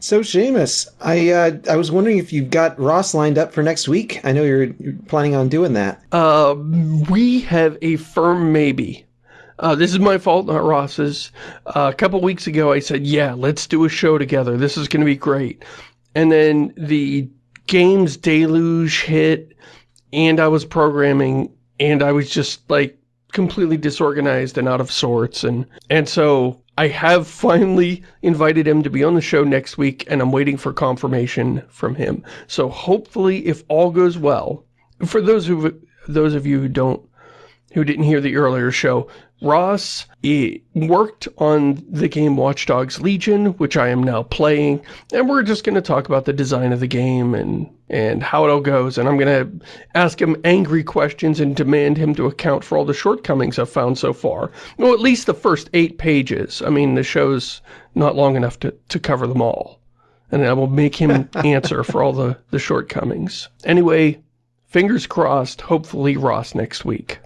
So, Seamus, I uh, I was wondering if you've got Ross lined up for next week. I know you're, planning on doing that. Uh, we have a firm maybe. Uh, this is my fault, not Ross's. Uh, a couple weeks ago, I said, yeah, let's do a show together. This is going to be great. And then the games deluge hit, and I was programming, and I was just, like, completely disorganized and out of sorts. And, and so I have finally invited him to be on the show next week, and I'm waiting for confirmation from him. So hopefully, if all goes well, for those who those of you who don't who didn't hear the earlier show, Ross worked on the game Watch Dogs Legion, which I am now playing, and we're just going to talk about the design of the game and, and how it all goes, and I'm going to ask him angry questions and demand him to account for all the shortcomings I've found so far. Well, at least the first eight pages. I mean, the show's not long enough to, to cover them all. And I will make him answer for all the, the shortcomings. Anyway, fingers crossed, hopefully Ross next week.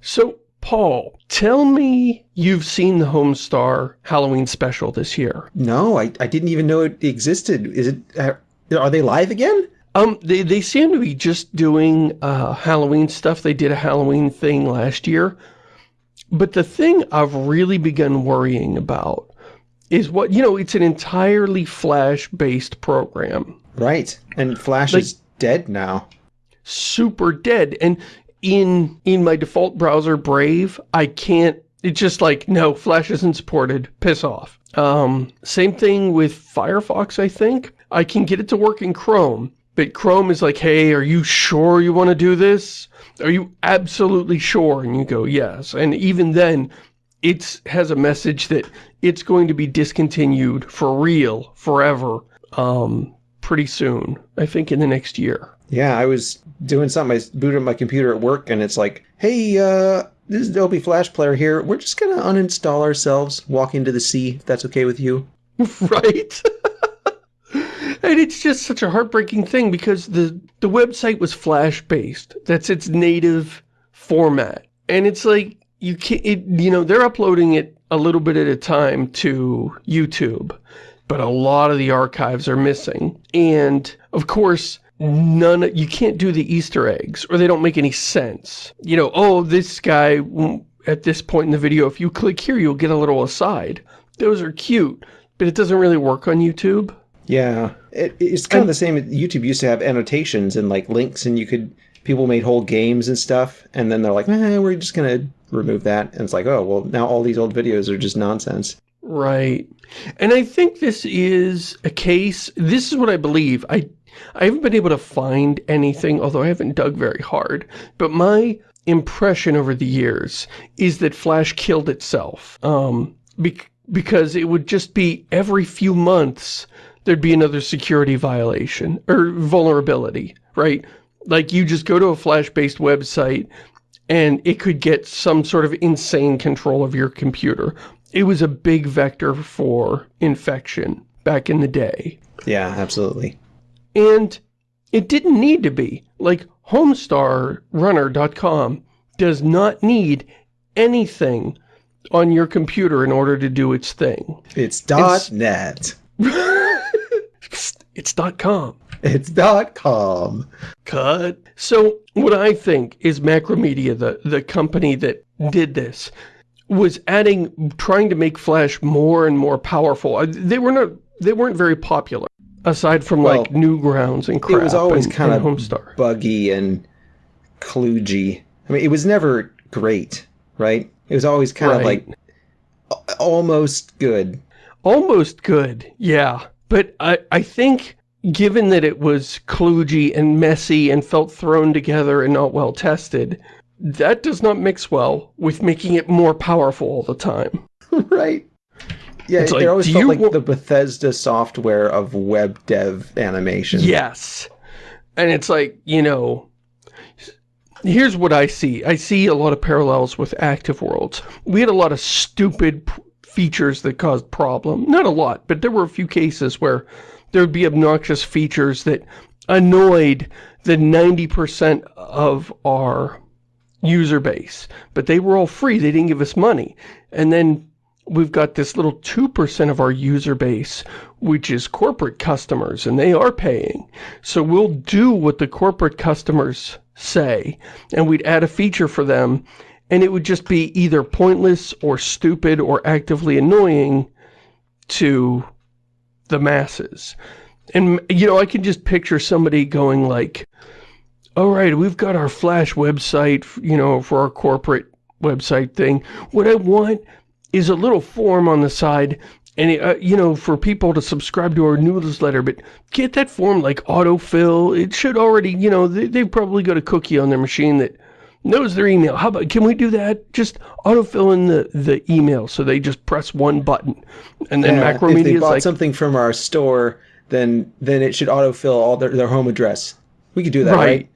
So, Paul, tell me you've seen the Homestar Halloween special this year. No, I, I didn't even know it existed. Is it? Uh, are they live again? Um, they, they seem to be just doing uh, Halloween stuff. They did a Halloween thing last year. But the thing I've really begun worrying about is what, you know, it's an entirely Flash-based program. Right. And Flash like, is dead now. Super dead. And in in my default browser Brave, I can't it's just like no, Flash isn't supported. Piss off. Um same thing with Firefox, I think. I can get it to work in Chrome, but Chrome is like, "Hey, are you sure you want to do this? Are you absolutely sure?" And you go, "Yes." And even then, it has a message that it's going to be discontinued for real forever um pretty soon. I think in the next year. Yeah, I was doing something. I booted my computer at work, and it's like, hey, uh, this is Adobe Flash Player here. We're just going to uninstall ourselves, walk into the sea, if that's okay with you. right? and it's just such a heartbreaking thing because the, the website was Flash-based. That's its native format. And it's like, you can't, it, you know, they're uploading it a little bit at a time to YouTube, but a lot of the archives are missing. And, of course, none, you can't do the Easter eggs, or they don't make any sense. You know, oh, this guy, at this point in the video, if you click here, you'll get a little aside. Those are cute, but it doesn't really work on YouTube. Yeah, it, it's kind and, of the same. YouTube used to have annotations and like links, and you could, people made whole games and stuff, and then they're like, eh, we're just going to remove that. And it's like, oh, well, now all these old videos are just nonsense. Right. And I think this is a case, this is what I believe. I I haven't been able to find anything, although I haven't dug very hard, but my impression over the years is that Flash killed itself. Um, be because it would just be every few months there'd be another security violation or vulnerability, right? Like you just go to a Flash-based website and it could get some sort of insane control of your computer. It was a big vector for infection back in the day. Yeah, absolutely. And it didn't need to be. Like, HomestarRunner.com does not need anything on your computer in order to do its thing. It's dot .net. it's dot .com. It's dot .com. Cut. So, what I think is Macromedia, the, the company that did this, was adding, trying to make Flash more and more powerful. Uh, they were not, they weren't very popular. Aside from well, like Newgrounds and crap. It was always and, kind and of Homestar. buggy and kludgy. I mean, it was never great, right? It was always kind right. of like almost good. Almost good, yeah. But I, I think given that it was kludgy and messy and felt thrown together and not well tested, that does not mix well with making it more powerful all the time. right. Yeah, it's it like, always felt like the Bethesda software of web dev animation. Yes. And it's like, you know, here's what I see. I see a lot of parallels with Active Worlds. We had a lot of stupid features that caused problem. Not a lot, but there were a few cases where there would be obnoxious features that annoyed the 90% of our user base. But they were all free. They didn't give us money. And then we've got this little 2% of our user base, which is corporate customers, and they are paying. So we'll do what the corporate customers say, and we'd add a feature for them, and it would just be either pointless or stupid or actively annoying to the masses. And, you know, I can just picture somebody going like, all right, we've got our Flash website, you know, for our corporate website thing. What I want is a little form on the side and, uh, you know, for people to subscribe to our newsletter, but get that form like autofill. It should already, you know, they, they've probably got a cookie on their machine that knows their email. How about, can we do that? Just autofill in the, the email so they just press one button. And then Yeah, Macromedia if they bought like, something from our store, then then it should autofill all their, their home address. We could do that, Right. right?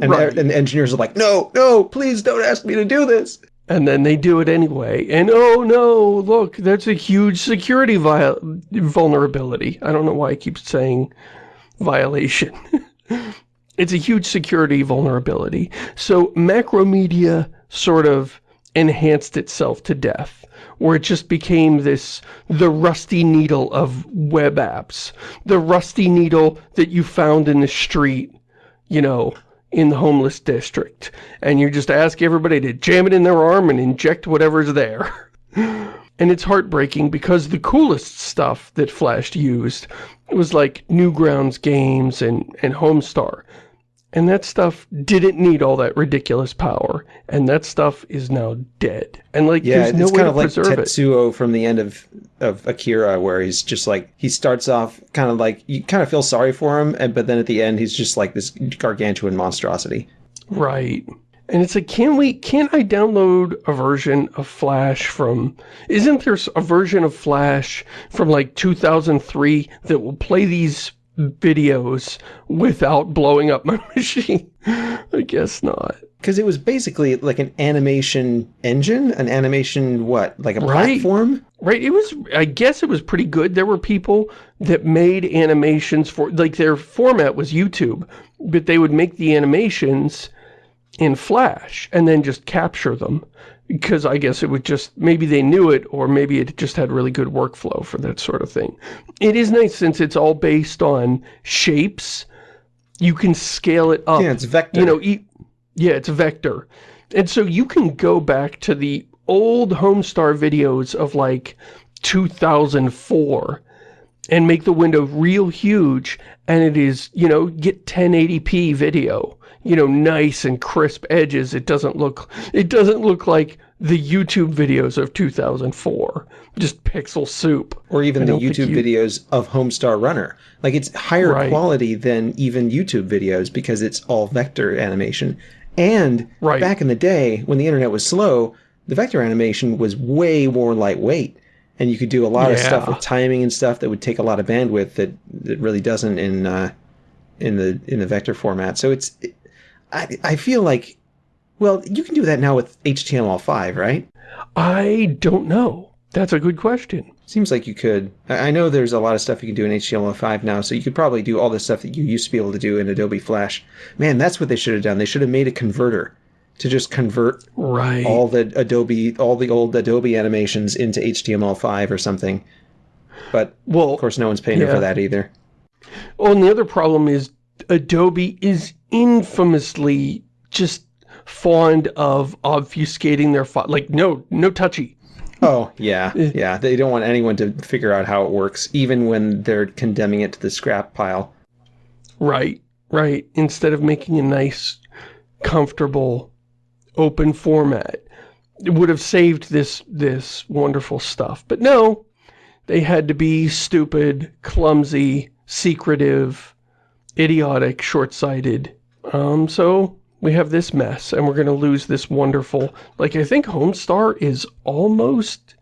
And, Right. and the engineers are like, no, no, please don't ask me to do this. And then they do it anyway. And oh no, look, that's a huge security viol vulnerability. I don't know why I keep saying violation. it's a huge security vulnerability. So Macromedia sort of enhanced itself to death, where it just became this, the rusty needle of web apps. The rusty needle that you found in the street, you know, in the homeless district. And you just ask everybody to jam it in their arm and inject whatever's there. And it's heartbreaking because the coolest stuff that Flash used was like Newgrounds games and, and Homestar. And that stuff didn't need all that ridiculous power. And that stuff is now dead. And like, Yeah, there's no it's way kind of like preserve it. Tetsuo from the end of of Akira, where he's just like he starts off kind of like you kind of feel sorry for him, and but then at the end he's just like this gargantuan monstrosity. Right. And it's like, can we, can I download a version of Flash from, isn't there a version of Flash from like 2003 that will play these videos without blowing up my machine? I guess not. Because it was basically like an animation engine, an animation what, like a Right. platform. Right, it was, I guess it was pretty good. There were people that made animations for, like their format was YouTube, but they would make the animations in Flash and then just capture them. Because I guess it would just, maybe they knew it or maybe it just had really good workflow for that sort of thing. It is nice since it's all based on shapes, you can scale it up Yeah, it's vector. you know, e yeah, it's a vector. And so you can go back to the old Homestar videos of like 2004 and make the window real huge and it is, you know, get 1080p video. You know, nice and crisp edges. It doesn't look it doesn't look like the YouTube videos of 2004. Just pixel soup. or even the YouTube you- videos of Homestar Runner. Like it's higher Right. quality than even YouTube videos because it's all vector animation. And Right. back in the day when the internet was slow, the vector animation was way more lightweight. And you could do a lot of stuff with timing and stuff that would take a lot of bandwidth that, that really doesn't in uh, in the in the vector format. So it's I I feel like well, you can do that now with HTML5, right? I don't know. That's a good question. Seems like you could. I I know there's a lot of stuff you can do in HTML5 now, so you could probably do all the stuff that you used to be able to do in Adobe Flash. Man, that's what they should have done. They should have made a converter to just convert Right. all the Adobe, all the old Adobe animations into HTML5 or something. But well, of course, no one's paying Yeah. for that either. Oh, and the other problem is Adobe is infamously just fond of obfuscating their file. Like, no, no touchy. Oh yeah, yeah. They don't want anyone to figure out how it works, even when they're condemning it to the scrap pile. Right, right. Instead of making a nice, comfortable, open format. It would have saved this, this wonderful stuff. But no, they had to be stupid, clumsy, secretive, idiotic, short-sighted. Um, so we have this mess, and we're going to lose this wonderful... Like, I think Homestar is almost...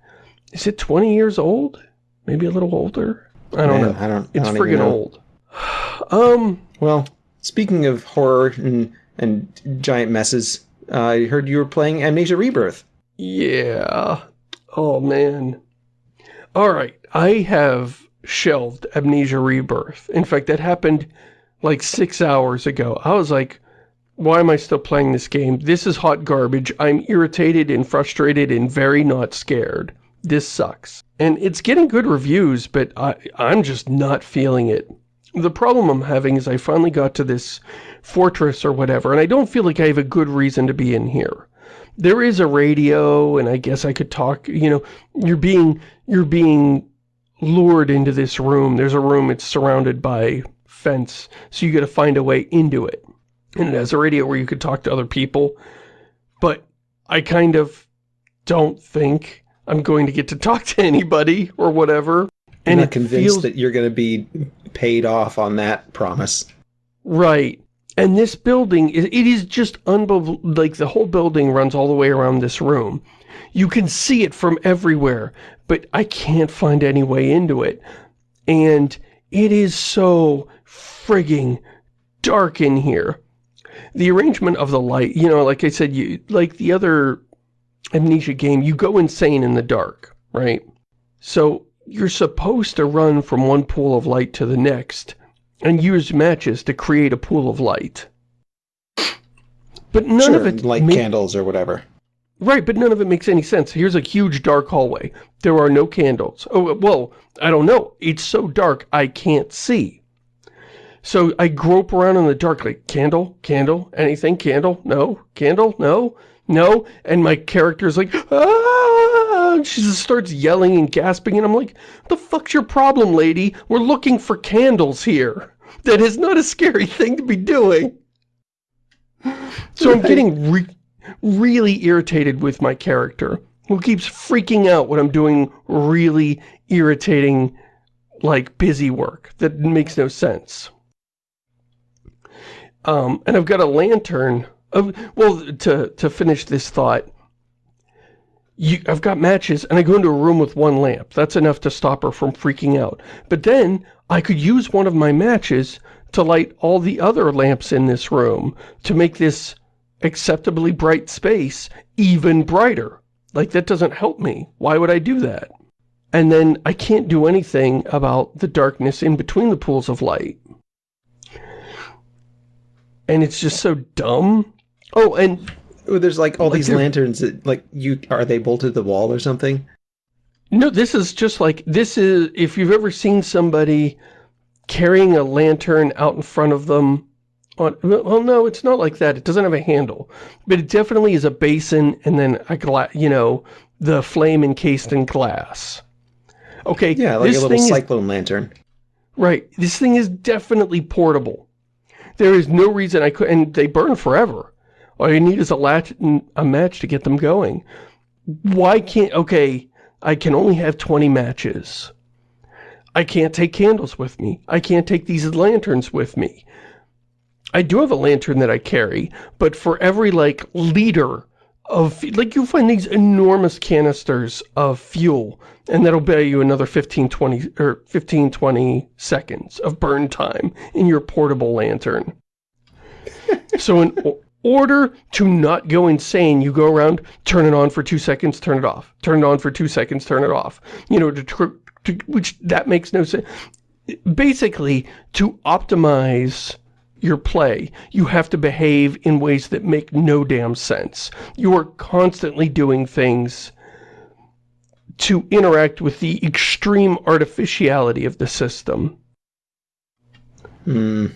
Is it 20 years old? Maybe a little older? I don't Man, know. I don't. I It's don't friggin' old. Um, Well, speaking of horror and and giant messes, uh, I heard you were playing Amnesia Rebirth. yeah. Oh, man. All right. I have shelved Amnesia Rebirth. In fact, that happened like six hours ago. I was like, why am I still playing this game? This is hot garbage. I'm irritated and frustrated and very not scared. this sucks. And it's getting good reviews, but I, I'm just not feeling it. The problem I'm having is I finally got to this fortress or whatever, and I don't feel like I have a good reason to be in here. There is a radio, and I guess I could talk, you know, you're being, you're being lured into this room. There's a room, it's surrounded by fence, so you gotta find a way into it. And it has a radio where you could talk to other people, but I kind of don't think I'm going to get to talk to anybody or whatever. And I'm convinced feels... that you're going to be paid off on that promise. Right. And this building, it is just unbelievable. Like, the whole building runs all the way around this room. You can see it from everywhere, but I can't find any way into it. And it is so frigging dark in here. The arrangement of the light, you know, like I said, you like the other Amnesia game, you go insane in the dark, right? So you're supposed to run from one pool of light to the next and use matches to create a pool of light. But none sure, of it... light candles or whatever. Right, but none of it makes any sense. Here's a huge dark hallway. There are no candles. Oh, well, I don't know. It's so dark I can't see. So I grope around in the dark like, candle, candle, anything, candle, no, candle, no, no. And my character's like, ah! She just starts yelling and gasping and I'm like, the fuck's your problem, lady? We're looking for candles here. That is not a scary thing to be doing. So I'm getting re really irritated with my character, who keeps freaking out when I'm doing really irritating, like, busy work that makes no sense. Um, and I've got a lantern. Of, well, to, to finish this thought, you, I've got matches, and I go into a room with one lamp. That's enough to stop her from freaking out. But then, I could use one of my matches to light all the other lamps in this room to make this acceptably bright space even brighter. Like, that doesn't help me. Why would I do that? And then I can't do anything about the darkness in between the pools of light. And it's just so dumb. Oh, and... There's like all like these lanterns that, like, you are they bolted to the wall or something? No, this is just like, this is, if you've ever seen somebody carrying a lantern out in front of them on, well, no, it's not like that. It doesn't have a handle. But it definitely is a basin and then a glass, you know, the flame encased in glass. Okay. Yeah, like a little cyclone is, lantern. Right. This thing is definitely portable. There is no reason I could, and they burn forever. All you need is a latch, a match to get them going. Why can't, okay, I can only have 20 matches. I can't take candles with me. I can't take these lanterns with me. I do have a lantern that I carry, but for every, like, liter of, like, you find these enormous canisters of fuel, and that'll buy you another 15, 20, or 15, 20 seconds of burn time in your portable lantern. so in order to not go insane, you go around, turn it on for two seconds, turn it off. Turn it on for two seconds, turn it off. You know, to, to which, that makes no sense. Basically, to optimize your play. You have to behave in ways that make no damn sense. You are constantly doing things to interact with the extreme artificiality of the system. Hmm,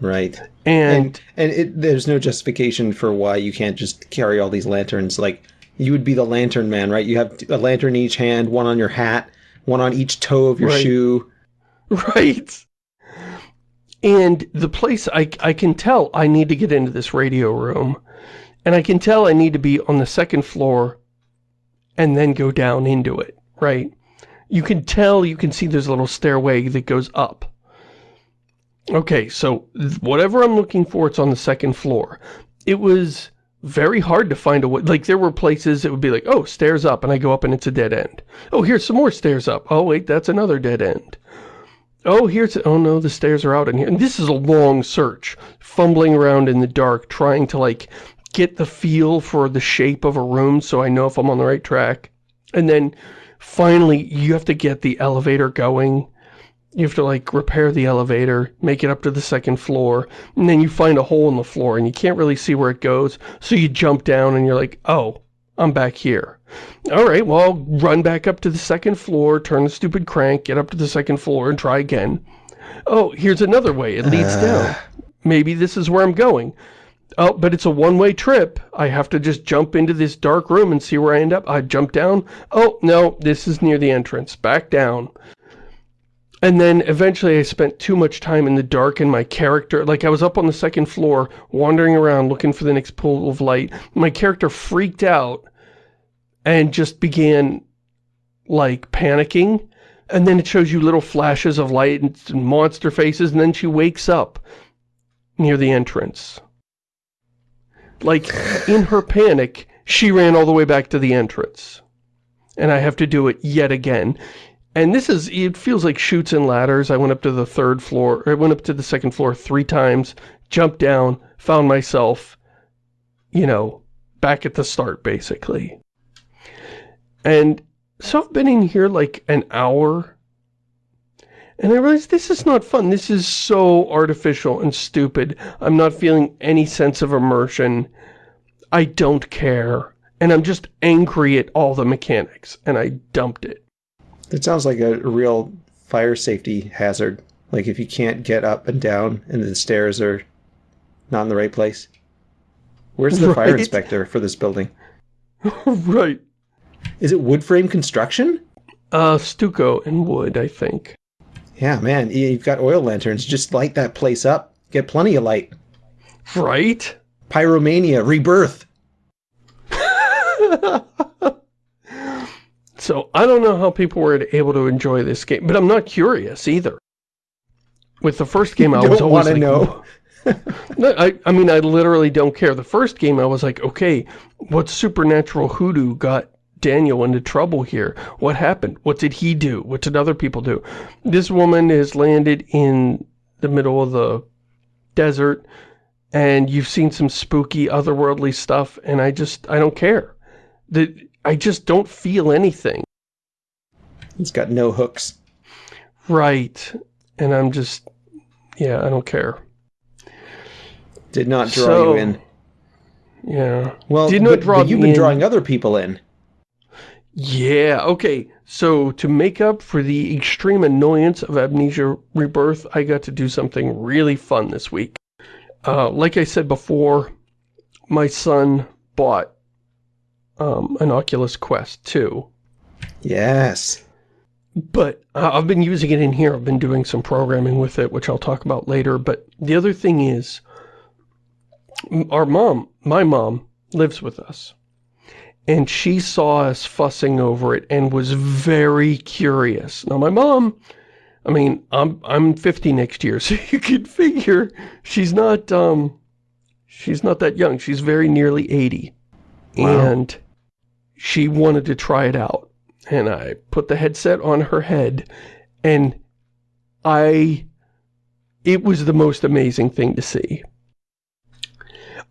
right. And and, and it, there's no justification for why you can't just carry all these lanterns. Like, you would be the lantern man, right? You have a lantern in each hand, one on your hat, one on each toe of your right. shoe. Right. And the place, I, I can tell I need to get into this radio room. And I can tell I need to be on the second floor and then go down into it, right? You can tell, you can see there's a little stairway that goes up. Okay, so whatever I'm looking for, it's on the second floor. It was very hard to find a way. Like, there were places it would be like, oh, stairs up, and I go up and it's a dead end. Oh, here's some more stairs up. Oh, wait, that's another dead end. Oh, here's, oh no, the stairs are out in here. And this is a long search, fumbling around in the dark, trying to like get the feel for the shape of a room so I know if I'm on the right track. And then finally, you have to get the elevator going. You have to like repair the elevator, make it up to the second floor, and then you find a hole in the floor and you can't really see where it goes. So you jump down and you're like, oh, I'm back here. All right, well, I'll run back up to the second floor, turn the stupid crank, get up to the second floor and try again. Oh, here's another way. It leads uh... down. Maybe this is where I'm going. Oh, but it's a one-way trip. I have to just jump into this dark room and see where I end up. I jump down. Oh, no, this is near the entrance. Back down. And then eventually I spent too much time in the dark and my character, like I was up on the second floor, wandering around looking for the next pool of light. My character freaked out and just began, like, panicking. And then it shows you little flashes of light and monster faces, and then she wakes up near the entrance. Like, in her panic, she ran all the way back to the entrance. And I have to do it yet again. And this is, it feels like Chutes and Ladders. I went up to the third floor, I went up to the second floor three times, jumped down, found myself, you know, back at the start, basically. And so I've been in here like an hour, and I realized this is not fun. This is so artificial and stupid. I'm not feeling any sense of immersion. I don't care. And I'm just angry at all the mechanics, and I dumped it. It sounds like a real fire safety hazard. Like if you can't get up and down and the stairs are not in the right place. Where's the right? fire inspector for this building? right. Is it wood frame construction? Uh, stucco and wood, I think. Yeah, man, you've got oil lanterns. Just light that place up. Get plenty of light. Right? Pyromania, rebirth. So I don't know how people were able to enjoy this game, but I'm not curious either. With the first game, I was always like, know. no, I, I mean, I literally don't care. The first game, I was like, okay, what supernatural hoodoo got Daniel into trouble here? What happened? What did he do? What did other people do? This woman has landed in the middle of the desert, and you've seen some spooky, otherworldly stuff, and I just, I don't care. The, I just don't feel anything. It's got no hooks. Right. And I'm just, yeah, I don't care. Did not draw so, you in. Yeah. Well, Did not but, draw but you've been in. drawing other people in. Yeah, okay. So, to make up for the extreme annoyance of Amnesia Rebirth, I got to do something really fun this week. Uh, like I said before, my son bought um, an Oculus Quest 2. Yes. But I've been using it in here. I've been doing some programming with it, which I'll talk about later. But the other thing is, our mom, my mom, lives with us. And she saw us fussing over it and was very curious. Now, my mom, I mean, I'm I'm 50 next year, so you could figure she's not um she's not that young. She's very nearly 80. Wow. And she wanted to try it out. And I put the headset on her head and I, it was the most amazing thing to see.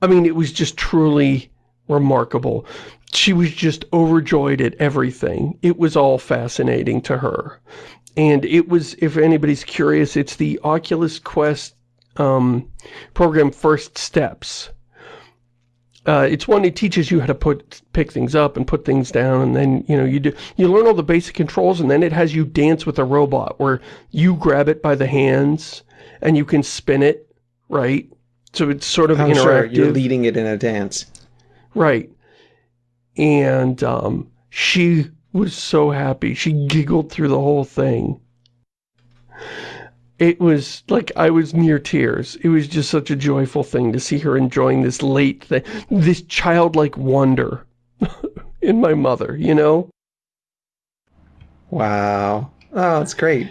I mean, it was just truly remarkable. She was just overjoyed at everything. It was all fascinating to her. And it was, if anybody's curious, it's the Oculus Quest um, program First Steps uh, it's one that teaches you how to put pick things up and put things down and then you know you do you learn all the basic controls and then it has you dance with a robot where you grab it by the hands and you can spin it right? So it's sort of I'm interactive sure you're leading it in a dance. Right. And um, she was so happy. She giggled through the whole thing it was like I was near tears. It was just such a joyful thing to see her enjoying this late thing, this childlike wonder in my mother, you know? Wow. Oh, that's great.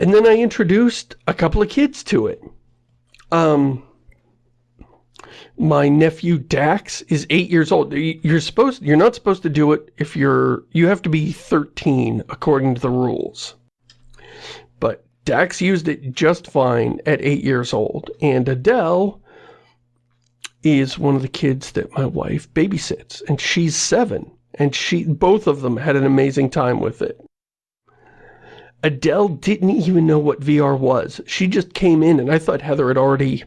And then I introduced a couple of kids to it. Um, my nephew Dax is eight years old. You're supposed, you're not supposed to do it if you're, you have to be 13 according to the rules. Dax used it just fine at eight years old. And Adele is one of the kids that my wife babysits. And she's seven. And she, both of them had an amazing time with it. Adele didn't even know what VR was. She just came in and I thought Heather had already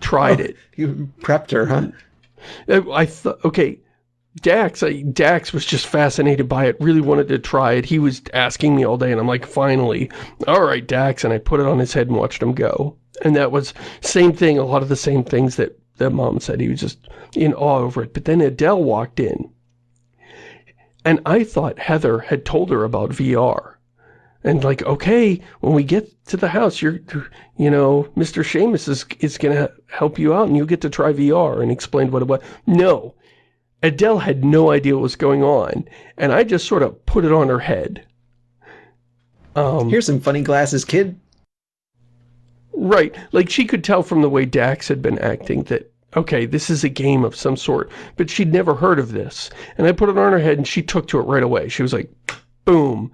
tried oh, it. You prepped her, huh? I thought, okay, Dax, I, Dax was just fascinated by it, really wanted to try it. He was asking me all day, and I'm like, finally, all right, Dax, and I put it on his head and watched him go. And that was same thing, a lot of the same things that, that mom said. He was just in awe over it. But then Adele walked in, and I thought Heather had told her about VR. And like, okay, when we get to the house, you're, you know, Mr. Seamus is, is going to help you out and you get to try VR and explain what it was. No, Adele had no idea what was going on, and I just sort of put it on her head. Um, Here's some funny glasses, kid. Right, like she could tell from the way Dax had been acting that, okay, this is a game of some sort, but she'd never heard of this. And I put it on her head and she took to it right away. She was like, boom,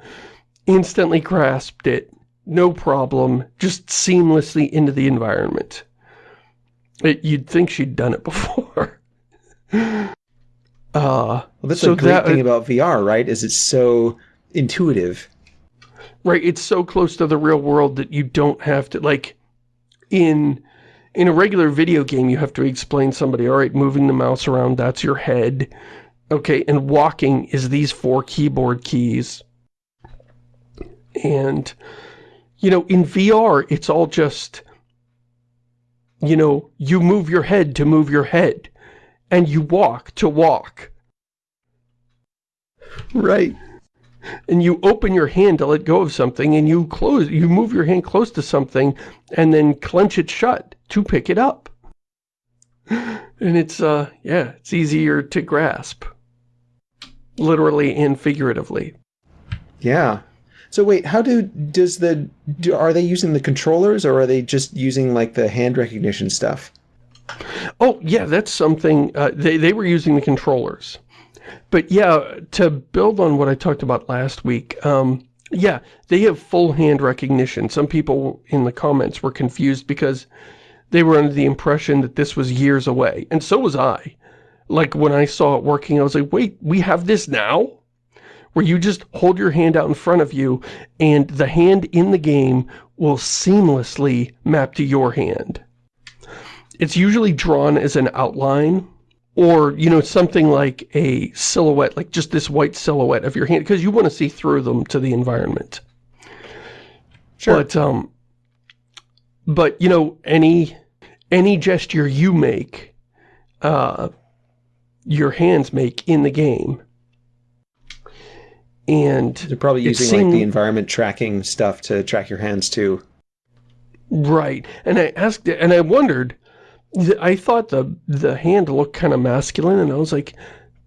instantly grasped it, no problem, just seamlessly into the environment. It, you'd think she'd done it before. Uh, well, that's so a great that, thing about VR, right? Is it's so intuitive. Right, it's so close to the real world that you don't have to, like, in in a regular video game, you have to explain somebody, all right, moving the mouse around, that's your head. Okay, and walking is these four keyboard keys. And, you know, in VR, it's all just, you know, you move your head to move your head and you walk to walk. Right. And you open your hand to let go of something and you close, you move your hand close to something and then clench it shut to pick it up. And it's, uh, yeah, it's easier to grasp. Literally and figuratively. Yeah. So wait, how do, does the, do, are they using the controllers or are they just using like the hand recognition stuff? Oh, yeah, that's something, uh, they, they were using the controllers. But yeah, to build on what I talked about last week, um, yeah, they have full hand recognition. Some people in the comments were confused because they were under the impression that this was years away. And so was I. Like, when I saw it working, I was like, wait, we have this now? Where you just hold your hand out in front of you, and the hand in the game will seamlessly map to your hand. It's usually drawn as an outline, or, you know, something like a silhouette, like just this white silhouette of your hand, because you want to see through them to the environment. Sure. But, um, but, you know, any, any gesture you make, uh, your hands make in the game. And they're probably using seemed, like the environment tracking stuff to track your hands too. Right. And I asked, and I wondered, I thought the the hand looked kind of masculine, and I was like,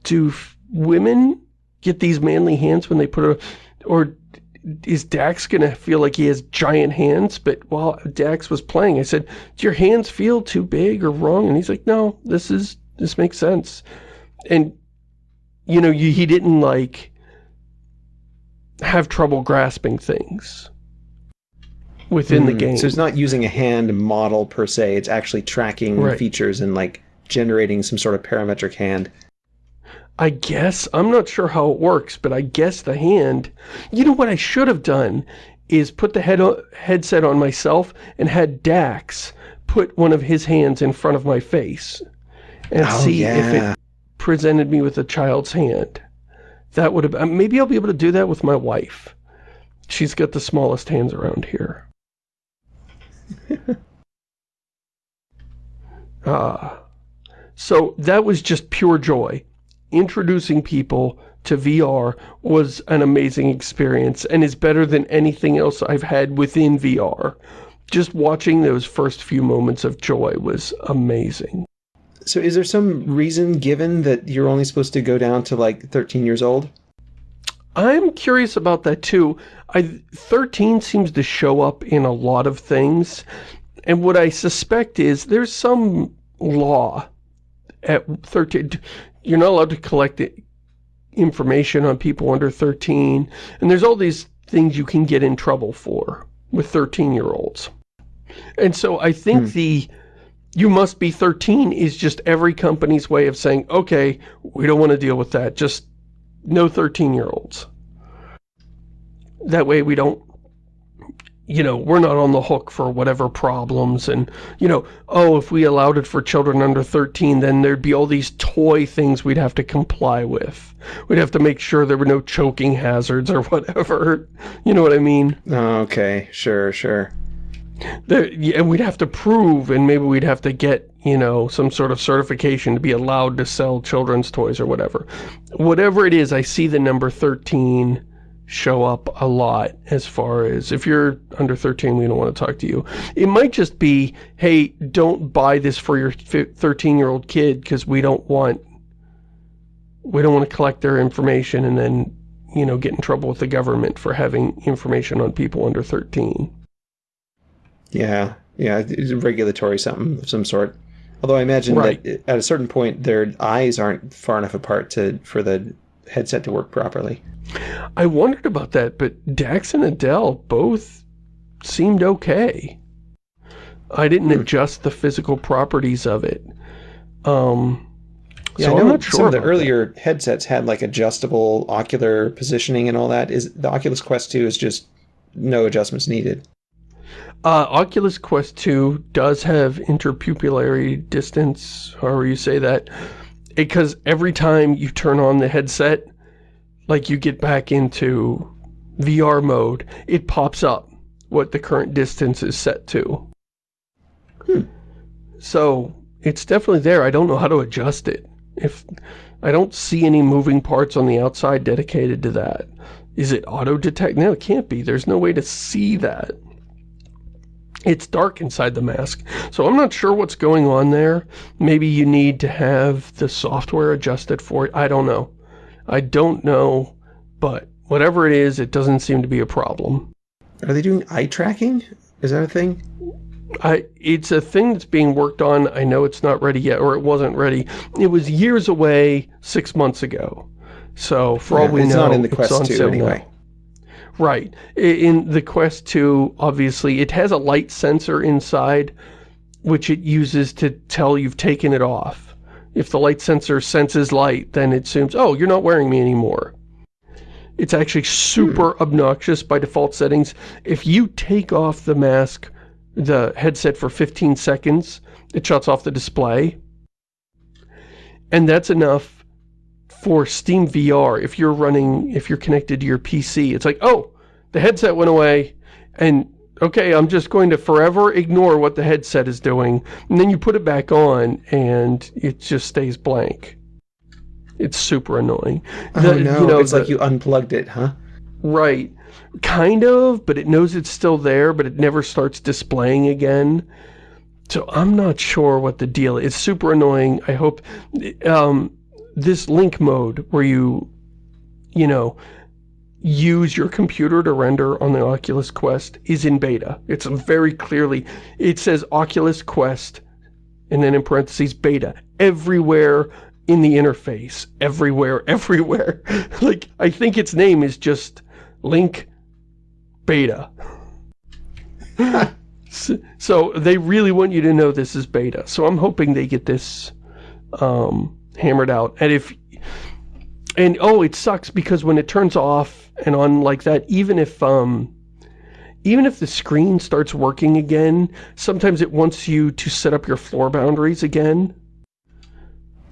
do women get these manly hands when they put a, or is Dax gonna feel like he has giant hands? But while Dax was playing, I said, do your hands feel too big or wrong? And he's like, no, this is, this makes sense. And, you know, you, he didn't like have trouble grasping things within mm, the game. So it's not using a hand model per se, it's actually tracking right. features and like generating some sort of parametric hand. I guess. I'm not sure how it works, but I guess the hand... You know what I should have done is put the head headset on myself and had Dax put one of his hands in front of my face and oh, see yeah. if it presented me with a child's hand. That would have... Maybe I'll be able to do that with my wife. She's got the smallest hands around here. Uh, so that was just pure joy. Introducing people to VR was an amazing experience and is better than anything else I've had within VR. Just watching those first few moments of joy was amazing. So is there some reason given that you're only supposed to go down to like 13 years old? I'm curious about that too. I 13 seems to show up in a lot of things. And what I suspect is there's some law at 13. You're not allowed to collect information on people under 13. And there's all these things you can get in trouble for with 13-year-olds. And so I think hmm. the you must be 13 is just every company's way of saying, okay, we don't want to deal with that. Just no 13-year-olds. That way we don't, you know, we're not on the hook for whatever problems and, you know, oh, if we allowed it for children under 13, then there'd be all these toy things we'd have to comply with. We'd have to make sure there were no choking hazards or whatever. You know what I mean? Oh, okay, sure, sure. There, and we'd have to prove, and maybe we'd have to get, you know, some sort of certification to be allowed to sell children's toys or whatever. Whatever it is, I see the number 13 show up a lot as far as if you're under 13 we don't want to talk to you. It might just be hey don't buy this for your 13 year old kid because we don't want we don't want to collect their information and then you know get in trouble with the government for having information on people under 13 yeah yeah it's regulatory something of some sort. Although i imagine right. that at a certain point their eyes aren't far enough apart to for the headset to work properly I wondered about that, but Dax and Adele both seemed okay. I didn't hmm. adjust the physical properties of it. Um, yeah, so I know sure some of the earlier that. headsets had like adjustable ocular positioning and all that. Is the Oculus Quest 2 is just no adjustments needed? Uh, Oculus Quest 2 does have interpupillary distance, however you say that, because every time you turn on the headset, like you get back into VR mode, it pops up what the current distance is set to. Hmm. So, it's definitely there. I don't know how to adjust it. If I don't see any moving parts on the outside dedicated to that. Is it auto-detect? No, it can't be. There's no way to see that. It's dark inside the mask, so I'm not sure what's going on there. Maybe you need to have the software adjusted for it. I don't know. I don't know, but whatever it is, it doesn't seem to be a problem. Are they doing eye tracking? Is that a thing? I, it's a thing that's being worked on. I know it's not ready yet, or it wasn't ready. It was years away six months ago. So, for yeah, all we it's know, not in the Quest 2 anyway. Now. Right. In the Quest 2, obviously, it has a light sensor inside, which it uses to tell you've taken it off. If the light sensor senses light, then it assumes, oh, you're not wearing me anymore. It's actually super hmm. obnoxious by default settings. If you take off the mask, the headset for 15 seconds, it shuts off the display. And that's enough for Steam VR. If you're running, if you're connected to your PC, it's like, oh, the headset went away. And okay, I'm just going to forever ignore what the headset is doing, and then you put it back on, and it just stays blank. It's super annoying. Oh, the, no, you know, it's the, like you unplugged it, huh? Right. Kind of, but it knows it's still there, but it never starts displaying again. So I'm not sure what the deal is. It's super annoying. I hope um, this link mode where you, you know, use your computer to render on the Oculus Quest is in beta. It's very clearly, it says Oculus Quest, and then in parentheses, beta, everywhere in the interface, everywhere, everywhere. like, I think its name is just Link Beta. so, so, they really want you to know this is beta. So I'm hoping they get this um, hammered out. And if and oh, it sucks because when it turns off and on like that, even if um, even if the screen starts working again, sometimes it wants you to set up your floor boundaries again.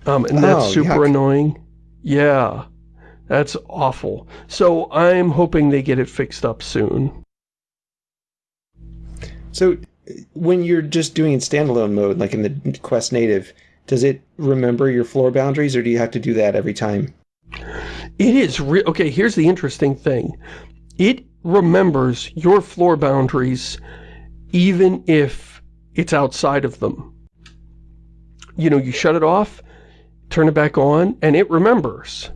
Um, and that's oh, super yuck. annoying. Yeah, that's awful. So I'm hoping they get it fixed up soon. So when you're just doing it standalone mode, like in the Quest Native, does it remember your floor boundaries or do you have to do that every time? It is real. Okay, here's the interesting thing. It remembers your floor boundaries even if it's outside of them. You know, you shut it off, turn it back on, and it remembers.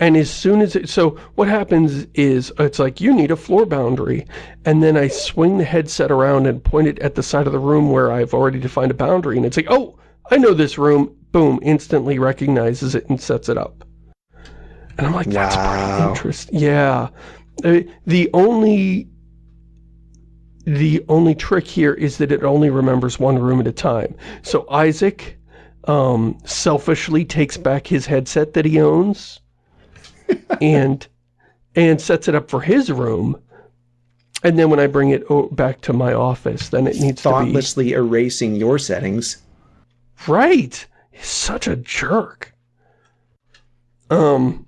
And as soon as it, so what happens is, it's like, you need a floor boundary. And then I swing the headset around and point it at the side of the room where I've already defined a boundary. And it's like, oh, I know this room. Boom, instantly recognizes it and sets it up. And I'm like, that's wow. pretty interesting. Yeah. The only the only trick here is that it only remembers one room at a time. So Isaac um, selfishly takes back his headset that he owns and and sets it up for his room. And then when I bring it back to my office, then it needs thoughtlessly to be... erasing your settings. Right. He's such a jerk. Um,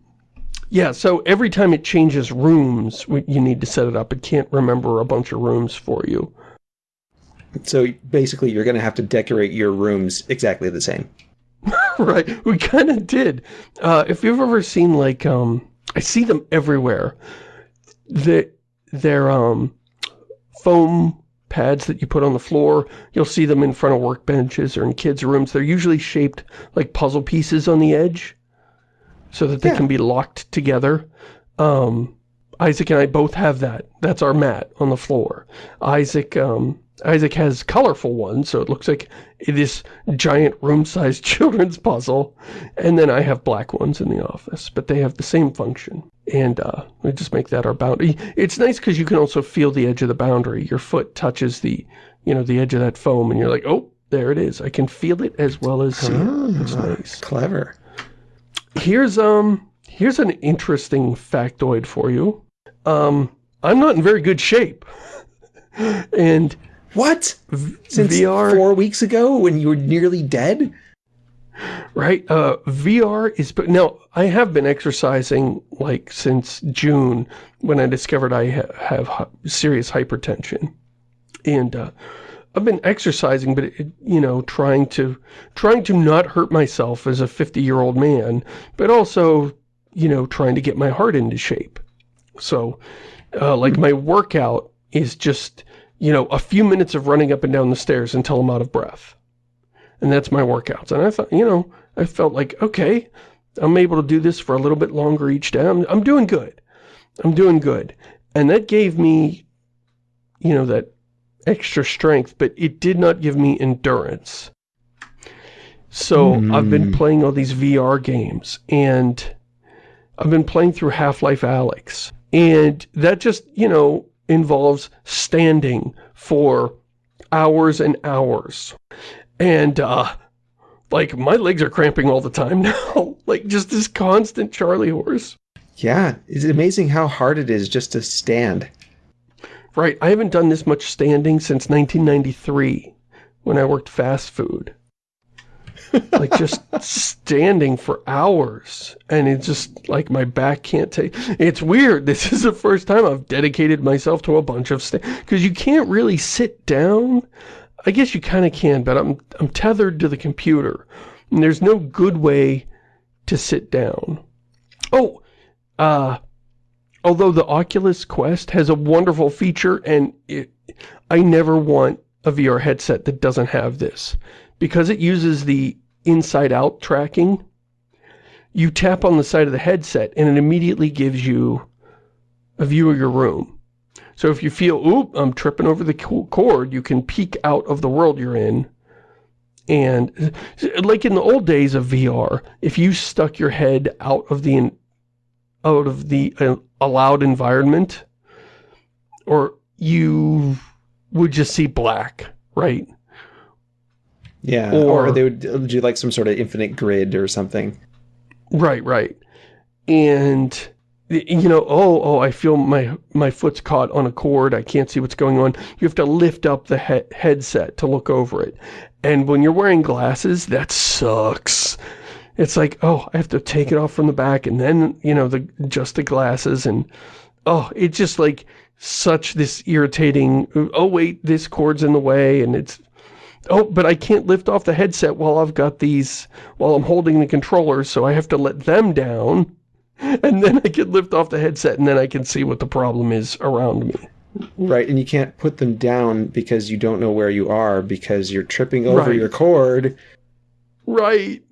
yeah, so every time it changes rooms, you need to set it up. It can't remember a bunch of rooms for you. So basically, you're going to have to decorate your rooms exactly the same. right, we kind of did. Uh, if you've ever seen, like, um, I see them everywhere. The, they're um, foam pads that you put on the floor. You'll see them in front of workbenches or in kids' rooms. They're usually shaped like puzzle pieces on the edge so that they yeah. can be locked together. Um, Isaac and I both have that. That's our mat on the floor. Isaac, um, Isaac has colorful ones, so it looks like this giant room-sized children's puzzle. And then I have black ones in the office, but they have the same function. And uh, we just make that our boundary. It's nice because you can also feel the edge of the boundary. Your foot touches the, you know, the edge of that foam, and you're like, oh, there it is. I can feel it as well as see it. It's nice. Clever. Here's um here's an interesting factoid for you. Um, I'm not in very good shape. and what? Since VR, four weeks ago when you were nearly dead? Right. Uh, VR is, but now I have been exercising like since June when I discovered I ha have serious hypertension. And, uh, I've been exercising, but it, you know, trying to, trying to not hurt myself as a 50 year old man, but also, you know, trying to get my heart into shape. So, uh, like my workout is just, you know, a few minutes of running up and down the stairs until I'm out of breath. And that's my workouts. And I thought, you know, I felt like, okay, I'm able to do this for a little bit longer each day. I'm, I'm doing good. I'm doing good. And that gave me, you know, that extra strength, but it did not give me endurance. So mm. I've been playing all these VR games, and I've been playing through Half-Life Alyx. And that just, you know, involves standing for hours and hours. And, uh, like, my legs are cramping all the time now. like, just this constant Charlie horse. Yeah, it's amazing how hard it is just to stand. Right, I haven't done this much standing since 1993, when I worked fast food. Like, just standing for hours, and it's just, like, my back can't take... It's weird, this is the first time I've dedicated myself to a bunch of... Because you can't really sit down. I guess you kind of can, but I'm, I'm tethered to the computer. And there's no good way to sit down. Oh, uh, although the Oculus Quest has a wonderful feature, and it, I never want a VR headset that doesn't have this. Because it uses the inside-out tracking, you tap on the side of the headset, and it immediately gives you a view of your room. So if you feel, oop, I'm tripping over the cord, you can peek out of the world you're in. And like in the old days of VR, if you stuck your head out of the out of the uh, allowed environment, or you would just see black, right? Yeah, or, or they would do like some sort of infinite grid or something. Right, right. And you know, oh, oh, I feel my my foot's caught on a cord. I can't see what's going on. You have to lift up the he headset to look over it. And when you're wearing glasses, that sucks it's like, oh, I have to take it off from the back and then, you know, the just the glasses and, oh, it's just like such this irritating, oh, wait, this cord's in the way and it's, oh, but I can't lift off the headset while I've got these, while I'm holding the controllers, so I have to let them down and then I can lift off the headset and then I can see what the problem is around me. Right, and you can't put them down because you don't know where you are because you're tripping over right. your cord. Right.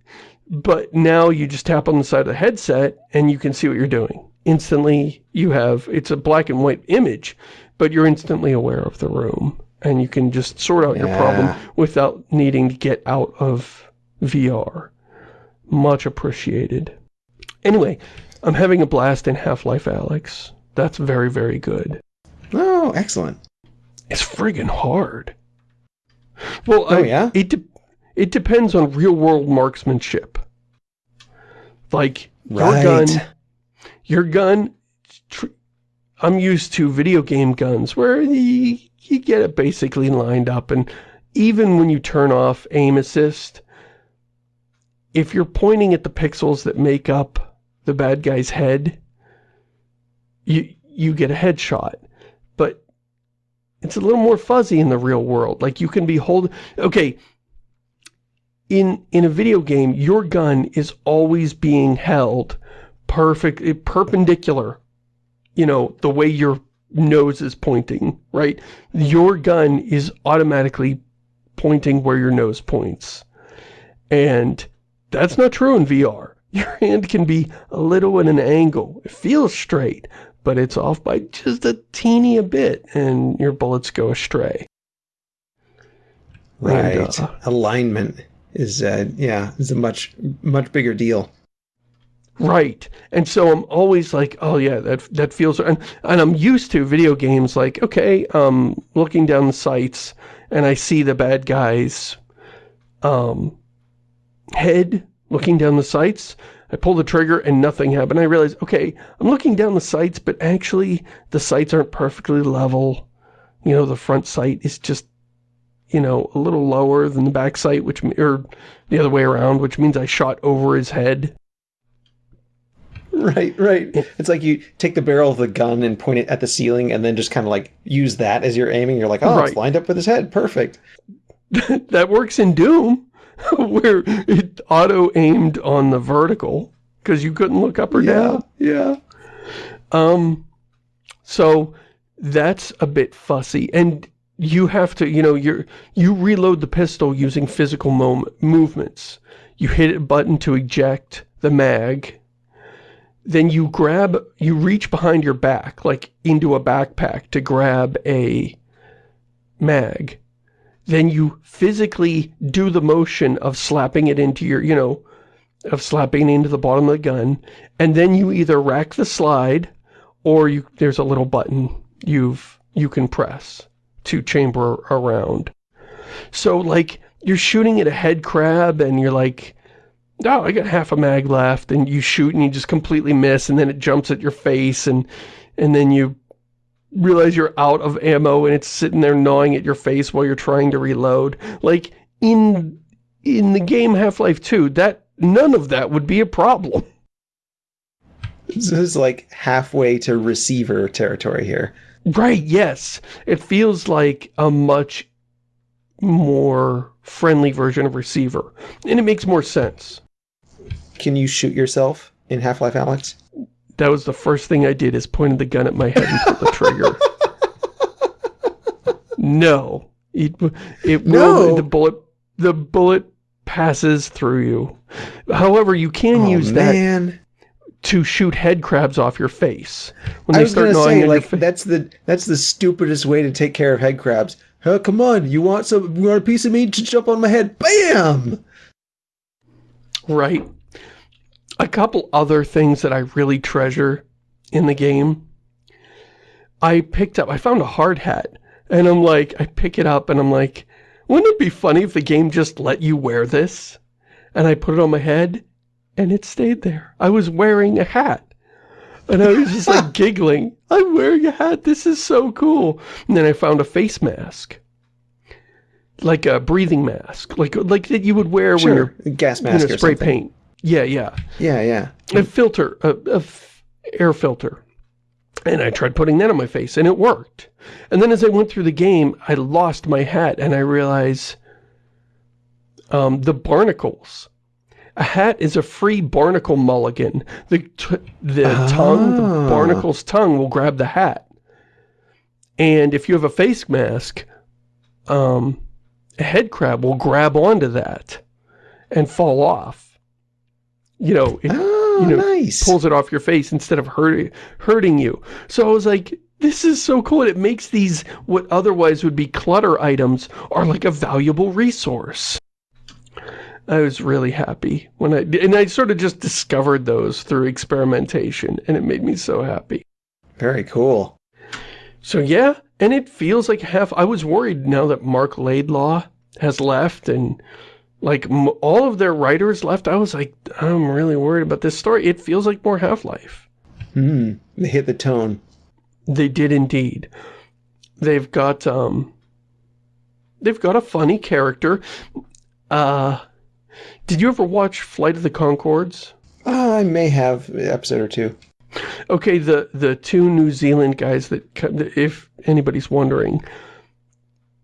But now you just tap on the side of the headset and you can see what you're doing. Instantly, you have, it's a black and white image, but you're instantly aware of the room. And you can just sort out yeah. your problem without needing to get out of VR. Much appreciated. Anyway, I'm having a blast in Half-Life Alyx. That's very, very good. Oh, excellent. It's friggin' hard. Well, oh, I, yeah? It, it depends on real-world marksmanship. Like, your gun, your gun, I'm used to video game guns where you, you get it basically lined up and even when you turn off aim assist, if you're pointing at the pixels that make up the bad guy's head, you you get a headshot. But it's a little more fuzzy in the real world. Like you can be holding... Okay, in, in a video game, your gun is always being held perfect, perpendicular, you know, the way your nose is pointing, right? Your gun is automatically pointing where your nose points. And that's not true in VR. Your hand can be a little at an angle. It feels straight, but it's off by just a teeny a bit, and your bullets go astray. Right. And, uh, Alignment is, uh, yeah, is a much, much bigger deal. Right. And so I'm always like, oh yeah, that that feels and and I'm used to video games like, okay, um looking down the sights and I see the bad guys um head looking down the sights. I pull the trigger and nothing happened. I realize, okay, I'm looking down the sights, but actually the sights aren't perfectly level. You know, the front sight is just, you know, a little lower than the back sight, which, or the other way around, which means I shot over his head. Right, right. It's like you take the barrel of the gun and point it at the ceiling and then just kind of like use that as you're aiming. You're like, oh, right. it's lined up with his head. Perfect. that works in Doom. where it auto-aimed on the vertical because you couldn't look up or yeah, down. Yeah. Um, so that's a bit fussy. And you have to, you know, you're, you reload the pistol using physical movements. You hit a button to eject the mag. Then you grab, you reach behind your back, like into a backpack to grab a mag then you physically do the motion of slapping it into your, you know, of slapping into the bottom of the gun, and then you either rack the slide, or you there's a little button you've you can press to chamber around. So, like, you're shooting at a head crab, and you're like, oh, I got half a mag left, and you shoot, and you just completely miss, and then it jumps at your face, and and then you realize you're out of ammo and it's sitting there gnawing at your face while you're trying to reload. Like, in in the game Half-Life 2, that none of that would be a problem. This is like halfway to receiver territory here. Right, yes. It feels like a much more friendly version of receiver. And it makes more sense. Can you shoot yourself in Half-Life Alyx? That was the first thing I did is pointed the gun at my head and pulled the trigger. no. It, it no. will, the bullet, the bullet passes through you. However, you can oh, use man. that to shoot head crabs off your face. When I was gonna say, like, that's the that's the stupidest way to take care of head crabs. Oh, come on, you want some you want a piece of meat to jump on my head? Bam! Right a couple other things that I really treasure in the game. I picked up, I found a hard hat, and I'm like, I pick it up and I'm like, wouldn't it be funny if the game just let you wear this? And I put it on my head, and it stayed there. I was wearing a hat. And I was just like giggling. I'm wearing a hat. This is so cool. And then I found a face mask. Like a breathing mask. Like like that you would wear sure. when you're... gas mask you know, spray paint. Yeah, yeah. Yeah, yeah. A filter, a, a air filter. And I tried putting that on my face, and it worked. And then as I went through the game, I lost my hat, and I realized um, the barnacles. A hat is a free barnacle mulligan. The, the tongue, the ah. barnacle's tongue will grab the hat. And if you have a face mask, um, a head crab will grab onto that and fall off you know, it, oh, you know, nice. pulls it off your face instead of hurting hurting you. So I was like, this is so cool. And it makes these, what otherwise would be clutter items, are like a valuable resource. I was really happy when I, and I sort of just discovered those through experimentation, and it made me so happy. Very cool. So yeah, and it feels like half, I was worried now that Marc Laidlaw has left, and like, all of their writers left. I was like, I'm really worried about this story. It feels like more Half-Life. Hmm. They hit the tone. They did indeed. They've got, um, they've got a funny character. Uh, did you ever watch Flight of the Conchords? Uh, I may have an episode or two. Okay, the, the two New Zealand guys that, if anybody's wondering,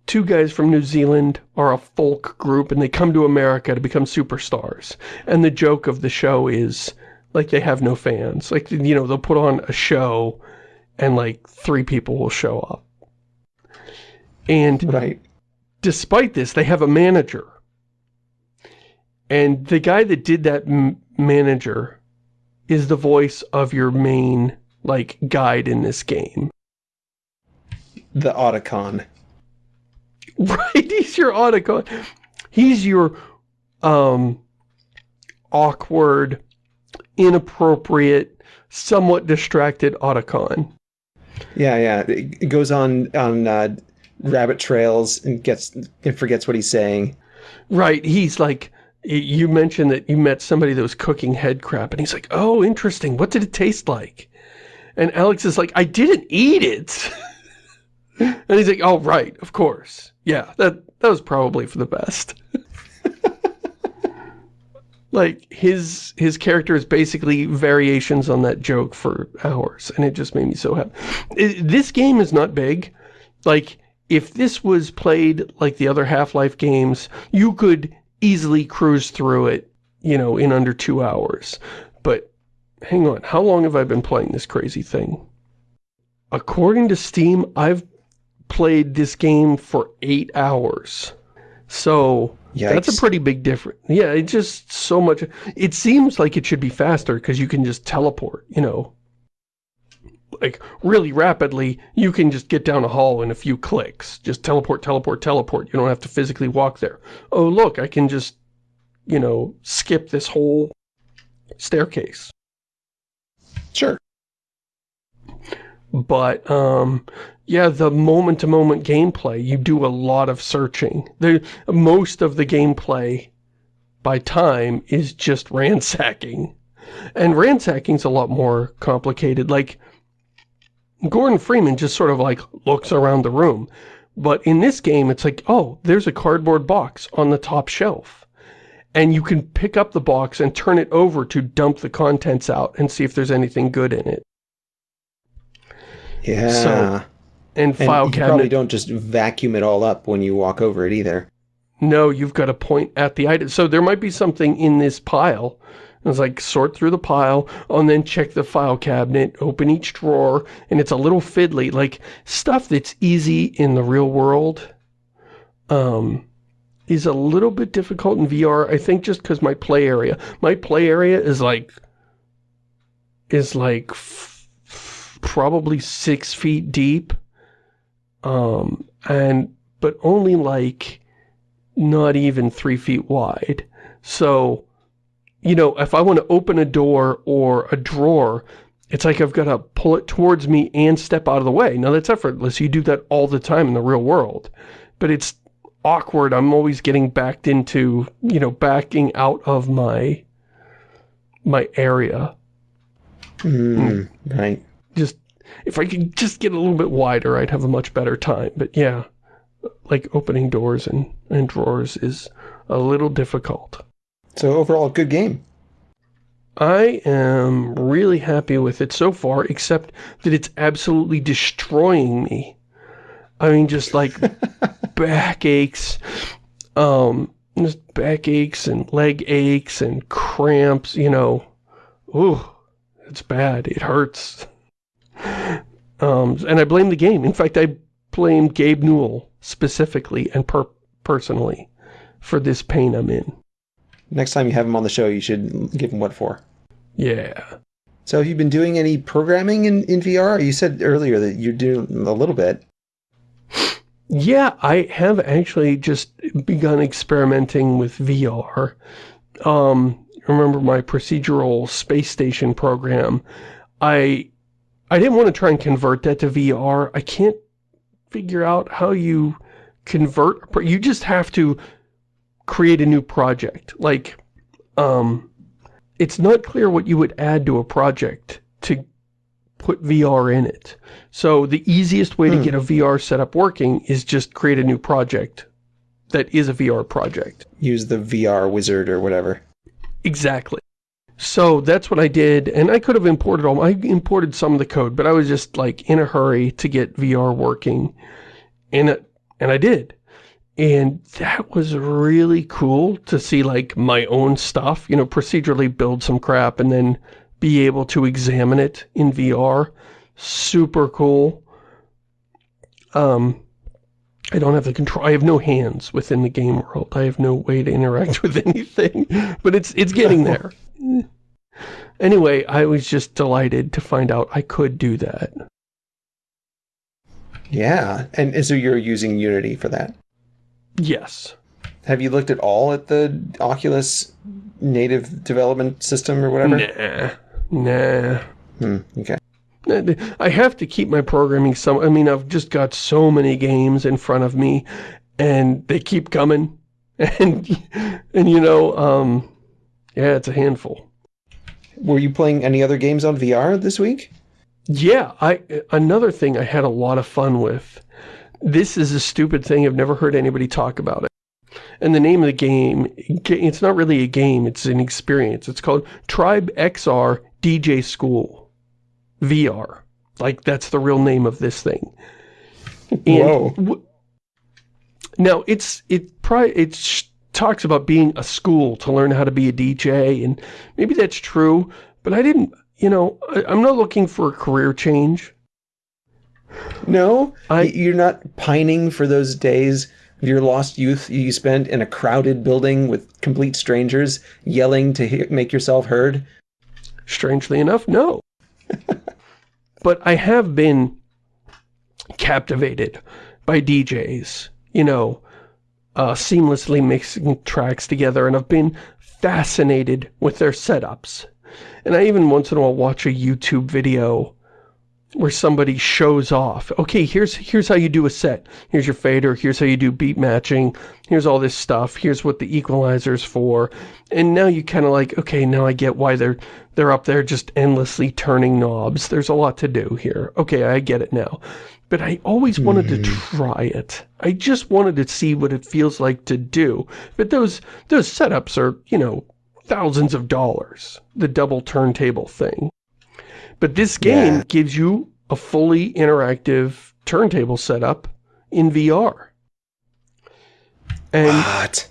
two guys from New Zealand are a folk group and they come to America to become superstars. And the joke of the show is, like, they have no fans. Like, you know, they'll put on a show and, like, three people will show up. And right. despite this, they have a manager. And the guy that did that manager is the voice of your main, like, guide in this game. The Otacon. Right, he's your Otacon. He's your, um, awkward, inappropriate, somewhat distracted Otacon. Yeah, yeah. It goes on on uh, rabbit trails and gets and forgets what he's saying. Right. He's like, you mentioned that you met somebody that was cooking head crap, and he's like, oh, interesting. What did it taste like? And Alyx is like, I didn't eat it. and he's like, oh, right, of course. Yeah, that, that was probably for the best. like, his his character is basically variations on that joke for hours, and it just made me so happy. It, this game is not big. Like, if this was played like the other Half-Life games, you could easily cruise through it, you know, in under two hours. But hang on, how long have I been playing this crazy thing? According to Steam, I've played this game for eight hours. So, Yikes. that's a pretty big difference. Yeah, it just so much... It seems like it should be faster because you can just teleport, you know. Like, really rapidly, you can just get down a hall in a few clicks. Just teleport, teleport, teleport. You don't have to physically walk there. Oh, look, I can just, you know, skip this whole staircase. Sure. But, um, yeah, the moment-to-moment -moment gameplay, you do a lot of searching. The, most of the gameplay, by time, is just ransacking. And ransacking's a lot more complicated. Like, Gordon Freeman just sort of like looks around the room. But in this game, it's like, oh, there's a cardboard box on the top shelf. And you can pick up the box and turn it over to dump the contents out and see if there's anything good in it. Yeah. So, and file and cabinet. probably don't just vacuum it all up when you walk over it either. No, you've got to point at the item. So there might be something in this pile it's like sort through the pile and then check the file cabinet, open each drawer, and it's a little fiddly. Like stuff that's easy in the real world um, is a little bit difficult in VR. I think just because my play area, my play area is like, is like probably six feet deep. Um, and, but only like not even three feet wide. So, you know, if I want to open a door or a drawer, it's like I've got to pull it towards me and step out of the way. Now, that's effortless. You do that all the time in the real world. But it's awkward. I'm always getting backed into, you know, backing out of my my area. Mm, right. Just, if I could just get a little bit wider, I'd have a much better time. But yeah, like opening doors and, and drawers is a little difficult. So overall, good game. I am really happy with it so far, except that it's absolutely destroying me. I mean, just like back aches, um, just back aches and leg aches and cramps, you know. Ooh, it's bad. It hurts. Um, and I blame the game. In fact, I blame Gabe Newell specifically and per personally for this pain I'm in. Next time you have him on the show, you should give him what for. Yeah. So have you been doing any programming in, in VR? You said earlier that you're doing a little bit. Yeah, I have actually just begun experimenting with VR. Um, remember my procedural space station program? I I didn't want to try and convert that to VR. I can't figure out how you convert. You just have to create a new project. Like, um, it's not clear what you would add to a project to put VR in it. So the easiest way to get a VR setup working is just create a new project that is a VR project. Use the VR wizard or whatever. Exactly. So that's what I did, and I could have imported all, I imported some of the code, but I was just like in a hurry to get VR working, and, it, and I did. And that was really cool to see like my own stuff, you know, procedurally build some crap and then be able to examine it in VR. Super cool. Um, I don't have the control. I have no hands within the game world. I have no way to interact with anything, but it's it's getting there. Anyway, I was just delighted to find out I could do that. Yeah, and, and so you're using Unity for that. Yes. Have you looked at all at the Oculus native development system or whatever? Nah. Nah. Hmm, okay. I have to keep my programming some I mean I've just got so many games in front of me and they keep coming and and you know um yeah it's a handful Were you playing any other games on VR this week? yeah I another thing I had a lot of fun with this is a stupid thing I've never heard anybody talk about it and the name of the game it's not really a game it's an experience it's called Tribe XR DJ School VR. Like, that's the real name of this thing. Whoa. w- now, it's, it probably, it sh- talks about being a school to learn how to be a DJ, and maybe that's true, but I didn't, you know, I, I'm not looking for a career change. No? I- You're not pining for those days of your lost youth you spent in a crowded building with complete strangers yelling to make yourself heard? Strangely enough, no. but I have been captivated by DJs, you know, uh, seamlessly mixing tracks together, and I've been fascinated with their setups. And I even once in a while watch a YouTube video where somebody shows off. Okay, here's here's how you do a set. Here's your fader, here's how you do beat matching, here's all this stuff, here's what the equalizer's for. And now you kind of like, okay, now I get why they're they're up there just endlessly turning knobs. There's a lot to do here. Okay, I get it now. But I always wanted to hmm. try it. I just wanted to see what it feels like to do. But those those setups are, you know, thousands of dollars. The double turntable thing. But this game Yeah. gives you a fully interactive turntable setup in VR. And What?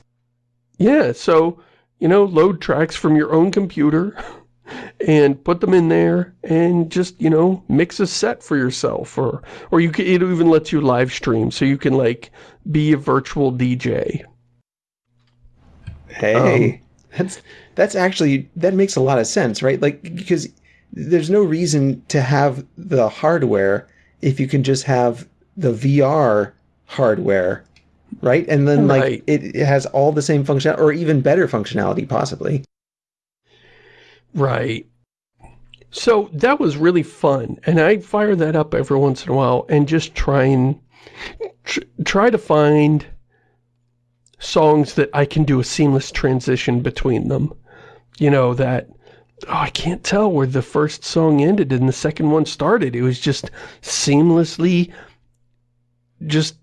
yeah, so, you know, load tracks from your own computer and put them in there and just, you know, mix a set for yourself or or you can it even lets you live stream so you can like be a virtual DJ. Hey, um, that's that's actually that makes a lot of sense, right? Like because there's no reason to have the hardware if you can just have the VR hardware, right? And then like it, it has all the same function or even better functionality possibly. Right. So that was really fun, and I fire that up every once in a while and just try and tr try to find songs that I can do a seamless transition between them. You know, that, oh, I can't tell where the first song ended and the second one started. It was just seamlessly, just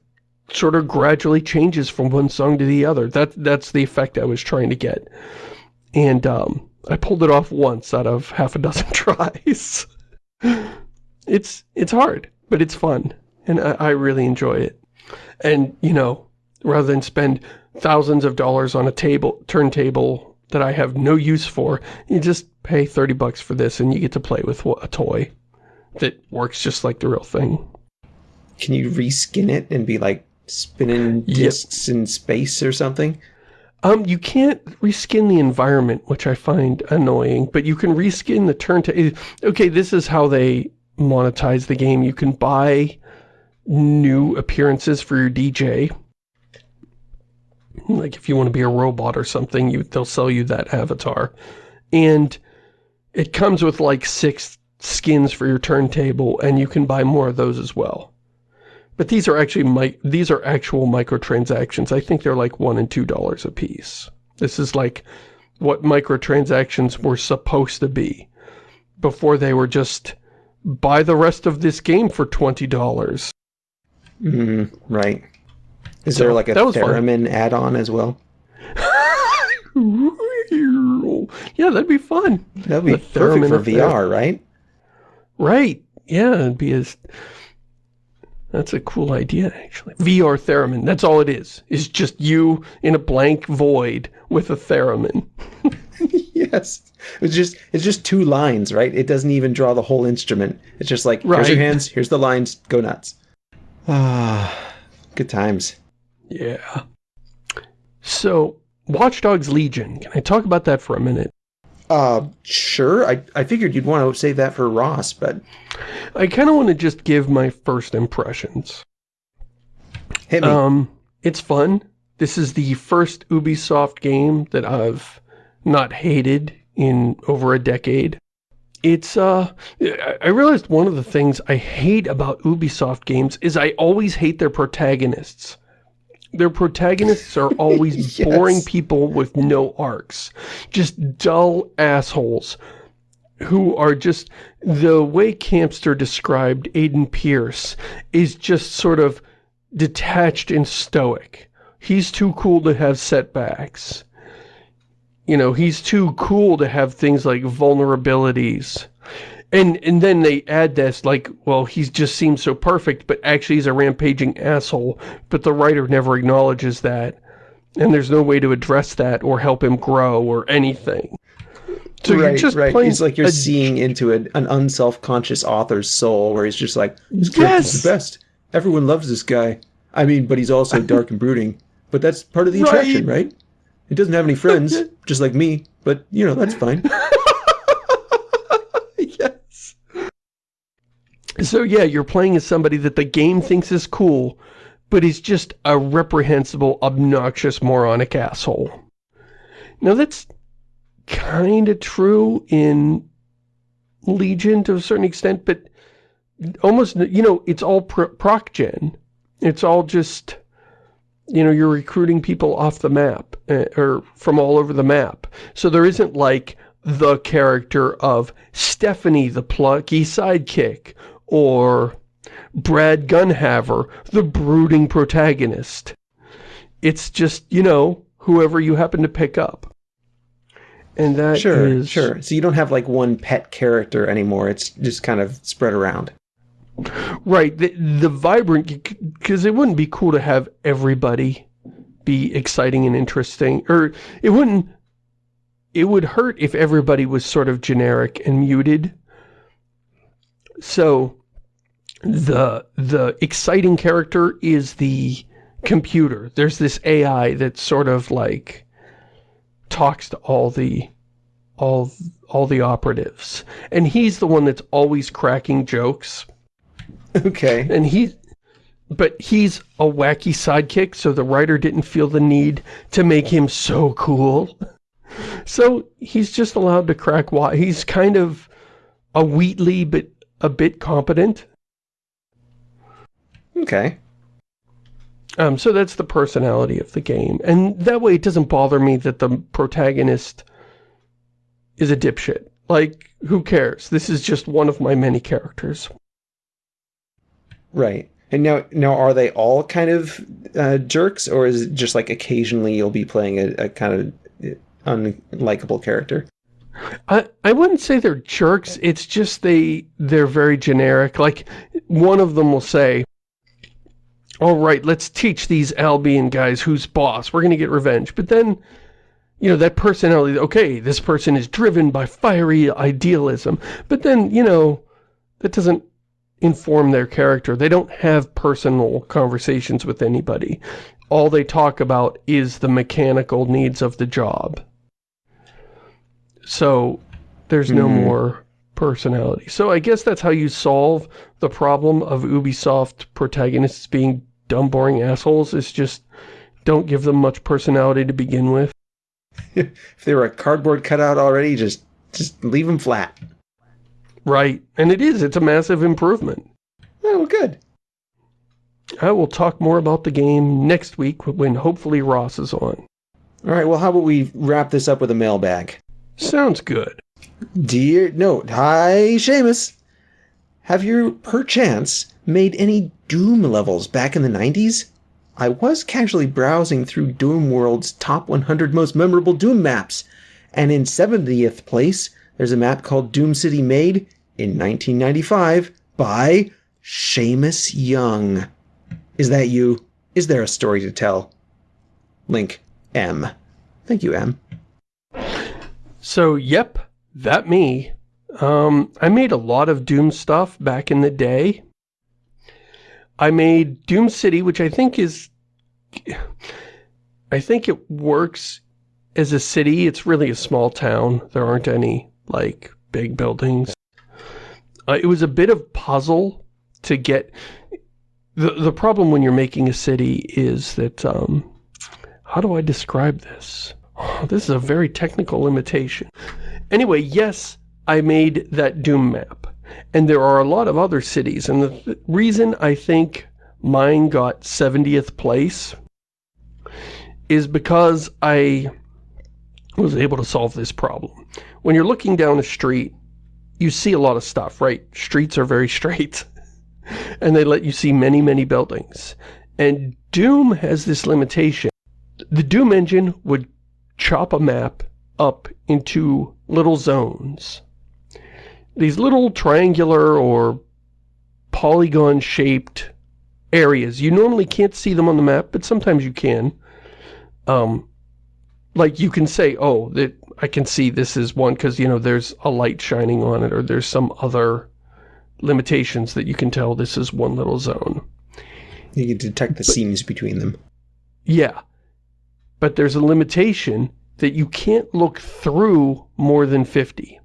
sort of gradually changes from one song to the other. That, that's the effect I was trying to get. And, um, I pulled it off once out of half a dozen tries. it's it's hard, but it's fun, and I, I really enjoy it. And you know, rather than spend thousands of dollars on a table turntable that I have no use for, you just pay thirty bucks for this, and you get to play with a toy that works just like the real thing. Can you reskin it and be like spinning Yep. discs in space or something? Um, you can't reskin the environment, which I find annoying, but you can reskin the turntable. Okay, this is how they monetize the game. You can buy new appearances for your DJ. Like if you want to be a robot or something, you they'll sell you that avatar. And it comes with like six skins for your turntable, and you can buy more of those as well. But these are actually these are actual microtransactions. I think they're like one and two dollars a piece. This is like what microtransactions were supposed to be before they were just buy the rest of this game for $20. Mm, right. Is So, there like a theremin add-on as well? yeah, that'd be fun. That'd be The perfect theremin for. VR, right? Right. Yeah, it'd be as... That's a cool idea, actually. VR theremin, that's all it is. It's just you in a blank void with a theremin. yes. It's just it's just two lines, right? It doesn't even draw the whole instrument. It's just like here's your hands, here's the lines, go nuts. Ah, good times. Yeah. So, Watch Dogs Legion. Can I talk about that for a minute? Uh, sure. I I figured you'd want to save that for Ross, but I kind of want to just give my first impressions. hit me. Um, it's fun. This is the first Ubisoft game that I've not hated in over a decade. It's, uh, I- I realized one of the things I hate about Ubisoft games is I always hate their protagonists. Their protagonists are always Yes. boring people with no arcs. Just dull assholes who are just, the way Campster described Aiden Pearce is just sort of detached and stoic. He's too cool to have setbacks. You know, he's too cool to have things like vulnerabilities. And and then they add this like, well, he just seems so perfect, but actually he's a rampaging asshole. But the writer never acknowledges that. And there's no way to address that or help him grow or anything. So right, you're just right. It's like you're a seeing into an, an unself-conscious author's soul, where he's just like, "This Yes! the best. Everyone loves this guy." I mean, but he's also dark and brooding. But that's part of the Right. attraction, right? He doesn't have any friends, just like me. But you know, that's fine. yes. So yeah, you're playing as somebody that the game thinks is cool, but is just a reprehensible, obnoxious, moronic asshole. Now that's kind of true in Legion to a certain extent, but almost, you know, it's all pro proc gen. It's all just, you know, you're recruiting people off the map, uh, or from all over the map. So there isn't like the character of Stephanie the plucky sidekick, or Brad Gunhaver, the brooding protagonist. It's just, you know, whoever you happen to pick up. And that Sure, is- sure. So you don't have like one pet character anymore. It's just kind of spread around. Right, the, the vibrant, because it wouldn't be cool to have everybody be exciting and interesting, or it wouldn't, it would hurt if everybody was sort of generic and muted. So, the, the exciting character is the computer. There's this AI that sort of like talks to all the, all, all the operatives. And he's the one that's always cracking jokes Okay. and he but he's a wacky sidekick so the writer didn't feel the need to make him so cool so he's just allowed to crack why he's kind of a Wheatley but a bit competent Okay. um so that's the personality of the game and that way it doesn't bother me that the protagonist is a dipshit like who cares this is just one of my many characters Right. And now, now, are they all kind of uh, jerks, or is it just like occasionally you'll be playing a, a kind of unlikable character? I, I wouldn't say they're jerks, it's just they, they're very generic. Like, one of them will say, all right, let's teach these Albion guys who's boss. We're going to get revenge. But then, you know, that personality, okay, this person is driven by fiery idealism. But then, you know, that doesn't inform their character. They don't have personal conversations with anybody. All they talk about is the mechanical needs of the job. So there's no Hmm. more personality. So I guess that's how you solve the problem of Ubisoft protagonists being dumb, boring assholes, is just don't give them much personality to begin with. If they were a cardboard cutout already, just just leave them flat. Right. And it is. It's a massive improvement. Oh, well, good. I will talk more about the game next week when hopefully Ross is on. All right. Well, how about we wrap this up with a mailbag? Sounds good. Dear, no, hi, Shamus. have you perchance made any Doom levels back in the 90s? I was casually browsing through Doomworld's top 100 most memorable Doom maps, and in 70th place, there's a map called Doom City made in 1995 by Shamus Young. Is that you? Is there a story to tell? Link M. Thank you, M. So, yep, that me. Um, I made a lot of Doom stuff back in the day. I made Doom City, which I think is... I think it works as a city. It's really a small town. There aren't any, like, big buildings. Uh, it was a bit of puzzle to get... The, the problem when you're making a city is that, um, how do I describe this? This is a very technical limitation. Anyway, yes, I made that Doom map. And there are a lot of other cities. And the th reason I think mine got 70th place is because I was able to solve this problem. When you're looking down a street, you see a lot of stuff, right? Streets are very straight. and they let you see many, many buildings. And Doom has this limitation. The Doom engine would chop a map up into little zones these little triangular or polygon-shaped areas. You normally can't see them on the map, but sometimes you can. Um, like you can say, oh, that I can see this is one because, you know, there's a light shining on it or there's some other limitations that you can tell this is one little zone. You can detect the but, seams between them. Yeah. But there's a limitation that you can't look through more than 50.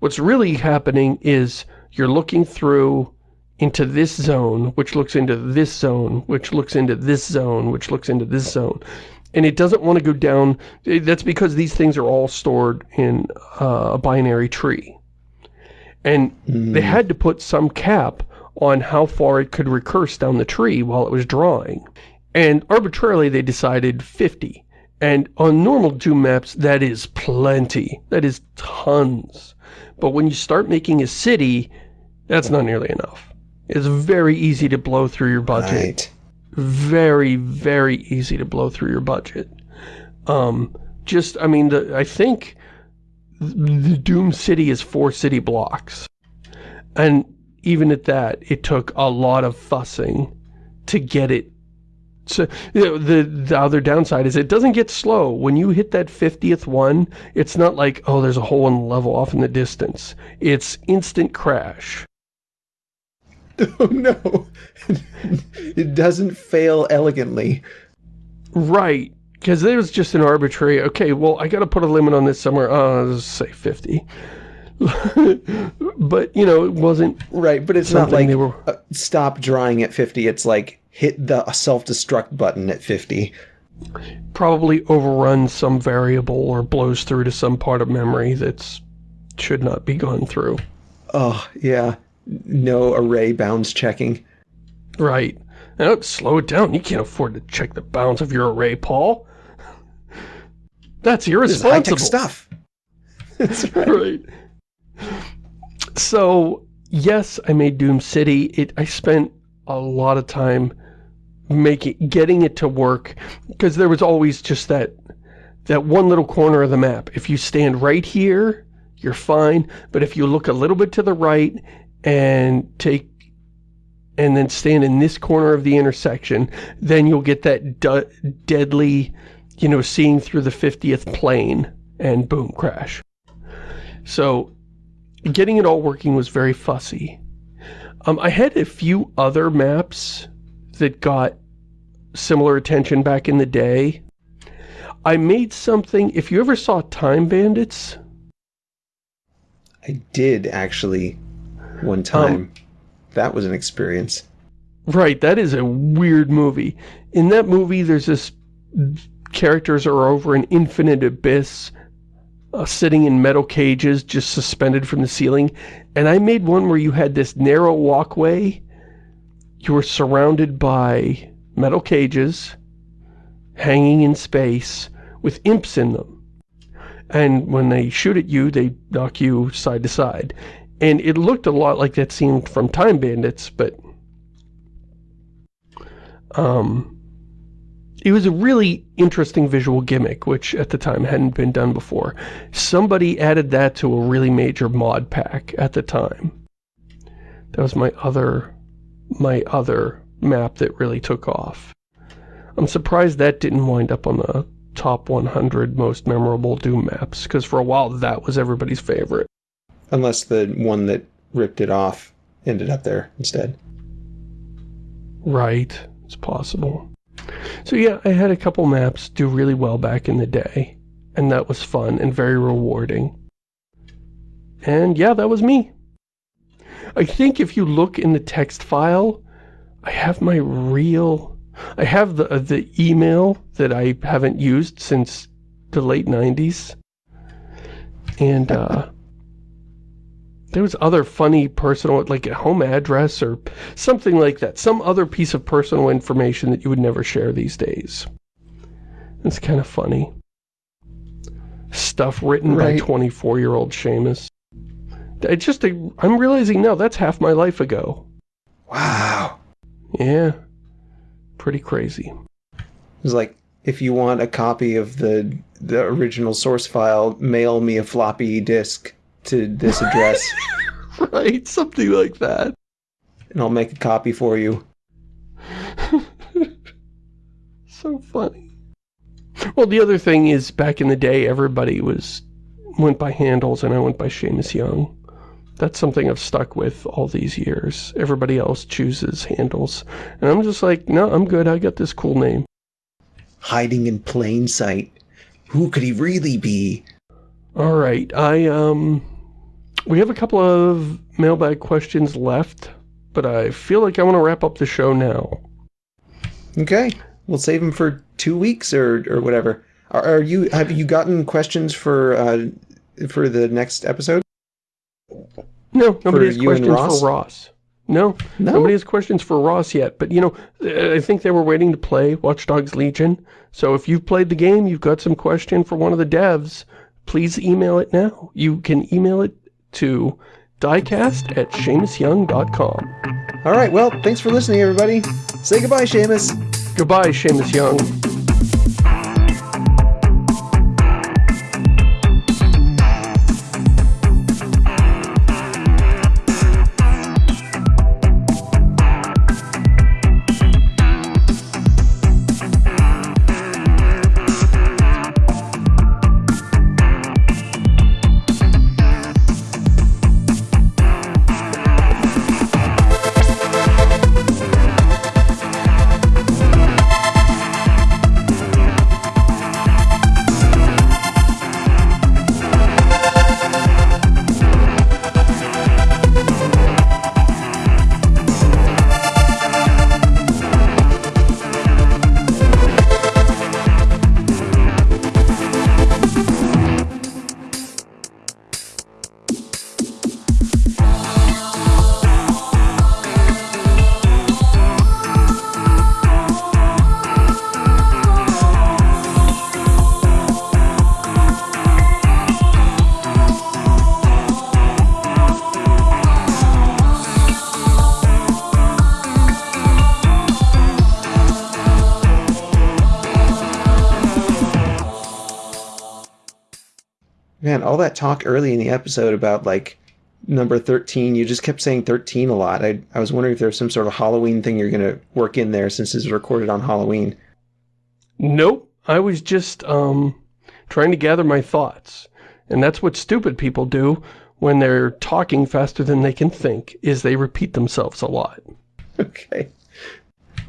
What's really happening is you're looking through into this zone, which looks into this zone, which looks into this zone, which looks into this zone. And it doesn't want to go down. That's because these things are all stored in uh, a binary tree. And mm. they had to put some cap on how far it could recurse down the tree while it was drawing. And arbitrarily they decided 50. And on normal Doom maps, that is plenty. That is tons. But when you start making a city, that's not nearly enough. It's very easy to blow through your budget. Right. Very, very easy to blow through your budget. Um, just, I mean, the, I think the Doom City is four city blocks. And even at that, it took a lot of fussing to get it so you know, the, the other downside is it doesn't get slow. When you hit that 50th one, it's not like, oh, there's a hole in the level off in the distance. It's instant crash. Oh, no. it doesn't fail elegantly. Right. Because there was just an arbitrary, okay, well, I got to put a limit on this somewhere. Uh, let's say 50. but, you know, it wasn't... Right, but it's not like, they were... Uh, stop drawing at 50. It's like, hit the self-destruct button at 50. Probably overruns some variable or blows through to some part of memory that's should not be gone through. Oh, yeah. No array bounds checking. Right. Now, slow it down. You can't afford to check the bounds of your array, Paul. That's irresponsible. This stuff. That's right. right. So, yes, I made Doom City. It I spent a lot of time making getting it to work because there was always just that that one little corner of the map. If you stand right here, you're fine, but if you look a little bit to the right and take and then stand in this corner of the intersection, then you'll get that deadly, you know, seeing through the 50th plane and boom, crash. So getting it all working was very fussy. Um, I had a few other maps that got similar attention back in the day. I made something, if you ever saw Time Bandits? I did, actually, one time. Um, that was an experience. Right, that is a weird movie. In that movie, there's this... Characters are over an infinite abyss, uh, sitting in metal cages, just suspended from the ceiling. And I made one where you had this narrow walkway you were surrounded by metal cages hanging in space with imps in them. And when they shoot at you, they knock you side to side. And it looked a lot like that scene from Time Bandits, but... Um, it was a really interesting visual gimmick, which at the time hadn't been done before. Somebody added that to a really major mod pack at the time. That was my other, my other map that really took off. I'm surprised that didn't wind up on the top 100 most memorable Doom maps, because for a while that was everybody's favorite. Unless the one that ripped it off ended up there instead. Right, it's possible. So yeah, I had a couple maps do really well back in the day, and that was fun and very rewarding. And yeah, that was me. I think if you look in the text file, I have my real... I have the, uh, the email that I haven't used since the late 90s. And, uh... there was other funny personal, like a home address or something like that. Some other piece of personal information that you would never share these days. It's kind of funny. Stuff written right. by 24-year-old Shamus. It's just, I'm realizing now that's half my life ago. Wow. Yeah. Pretty crazy. It's like, if you want a copy of the the original source file, mail me a floppy disk to this address. right, something like that. And I'll make a copy for you. so funny. Well, the other thing is, back in the day, everybody was went by handles, and I went by Shamus Young. That's something I've stuck with all these years. Everybody else chooses handles. And I'm just like, no, I'm good. I got this cool name. Hiding in plain sight. Who could he really be? All right. I, um... We have a couple of mailbag questions left, but I feel like I want to wrap up the show now. Okay. We'll save them for two weeks or, or whatever. Are, are you, have you gotten questions for, uh, for the next episode? No, nobody has questions Ross? for Ross. No, No? nobody has questions for Ross yet. But, you know, I think they were waiting to play Watch Dogs Legion. So if you've played the game, you've got some question for one of the devs, please email it now. You can email it to diecast at ShamusYoung.com. All right. Well, thanks for listening, everybody. Say goodbye, Shamus. Goodbye, Shamus Young. That talk early in the episode about like number 13, you just kept saying 13 a lot. I, I was wondering if there's some sort of Halloween thing you're going to work in there since this is recorded on Halloween. Nope. I was just, um, trying to gather my thoughts. And that's what stupid people do when they're talking faster than they can think, is they repeat themselves a lot. Okay.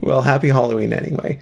Well, happy Halloween anyway.